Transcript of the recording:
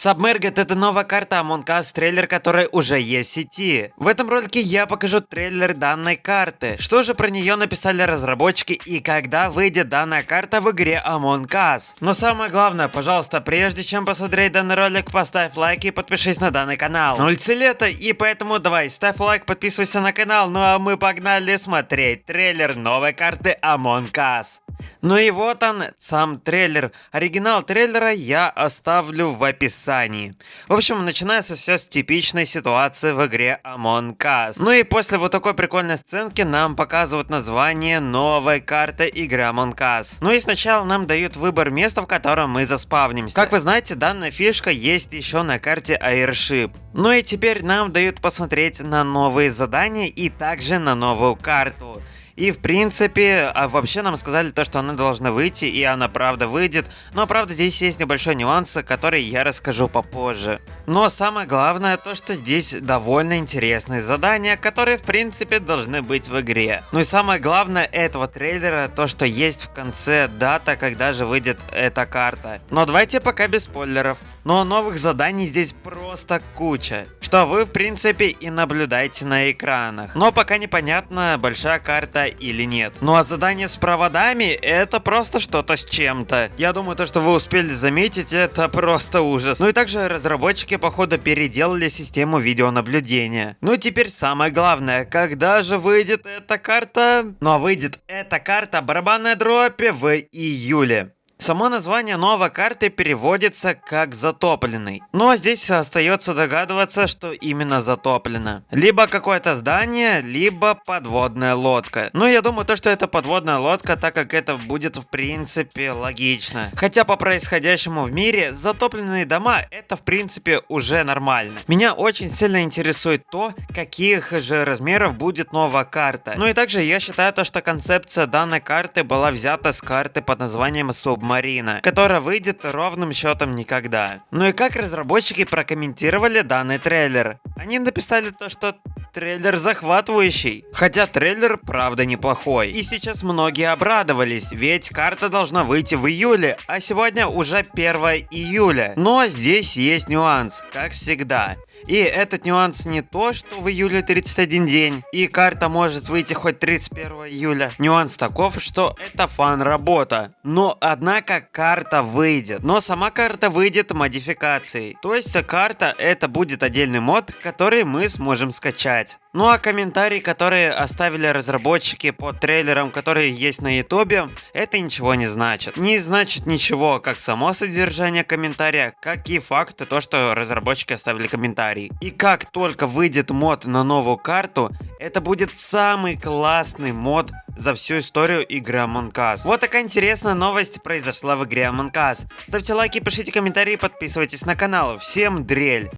Submerged это новая карта Among Us, трейлер которой уже есть в сети. В этом ролике я покажу трейлер данной карты. Что же про нее написали разработчики и когда выйдет данная карта в игре Among Us. Но самое главное, пожалуйста, прежде чем посмотреть данный ролик, поставь лайк и подпишись на данный канал. На улице лето и поэтому давай, ставь лайк, подписывайся на канал, ну а мы погнали смотреть трейлер новой карты Among Us. Ну и вот он, сам трейлер. Оригинал трейлера я оставлю в описании. В общем, начинается все с типичной ситуации в игре Among Us. Ну и после вот такой прикольной сценки нам показывают название новой карты игры Among Us. Ну и сначала нам дают выбор места, в котором мы заспавнимся. Как вы знаете, данная фишка есть еще на карте Airship. Ну и теперь нам дают посмотреть на новые задания и также на новую карту. И в принципе, а вообще нам сказали то, что она должна выйти, и она правда выйдет. Но правда здесь есть небольшой нюанс, который я расскажу попозже. Но самое главное то, что здесь довольно интересные задания, которые в принципе должны быть в игре. Ну и самое главное этого трейлера, то что есть в конце дата, когда же выйдет эта карта. Но давайте пока без спойлеров. Но новых заданий здесь просто куча, что вы в принципе и наблюдаете на экранах. Но пока непонятно, большая карта или нет. Ну а задание с проводами это просто что-то с чем-то. Я думаю то, что вы успели заметить, это просто ужас. Ну и также разработчики походу переделали систему видеонаблюдения. Ну и теперь самое главное, когда же выйдет эта карта? Ну а выйдет эта карта барабанная дропе в июле. Само название новой карты переводится как затопленный. А здесь остается догадываться, что именно затоплено. Либо какое-то здание, либо подводная лодка. Ну я думаю то, что это подводная лодка, так как это будет в принципе логично. Хотя по происходящему в мире затопленные дома это в принципе уже нормально. Меня очень сильно интересует то, каких же размеров будет новая карта. Ну и также я считаю то, что концепция данной карты была взята с карты под названием Submarine Марина, которая выйдет ровным счетом никогда. Ну и как разработчики прокомментировали данный трейлер? Они написали то, что трейлер захватывающий. Хотя трейлер правда неплохой. И сейчас многие обрадовались, ведь карта должна выйти в июле, а сегодня уже 1 июля. Но здесь есть нюанс, как всегда. И этот нюанс не то, что в июле 31 день, и карта может выйти хоть 31 июля. Нюанс таков, что это фан-работа. Но однако карта выйдет. Но сама карта выйдет модификацией. То есть карта это будет отдельный мод, который мы сможем скачать. Ну а комментарии, которые оставили разработчики под трейлером, которые есть на ютубе, это ничего не значит. Не значит ничего как само содержание комментария, как и факты то, что разработчики оставили комментарий. И как только выйдет мод на новую карту, это будет самый классный мод за всю историю игры Among Us. Вот такая интересная новость произошла в игре Among Us. Ставьте лайки, пишите комментарии, подписывайтесь на канал. Всем дрель!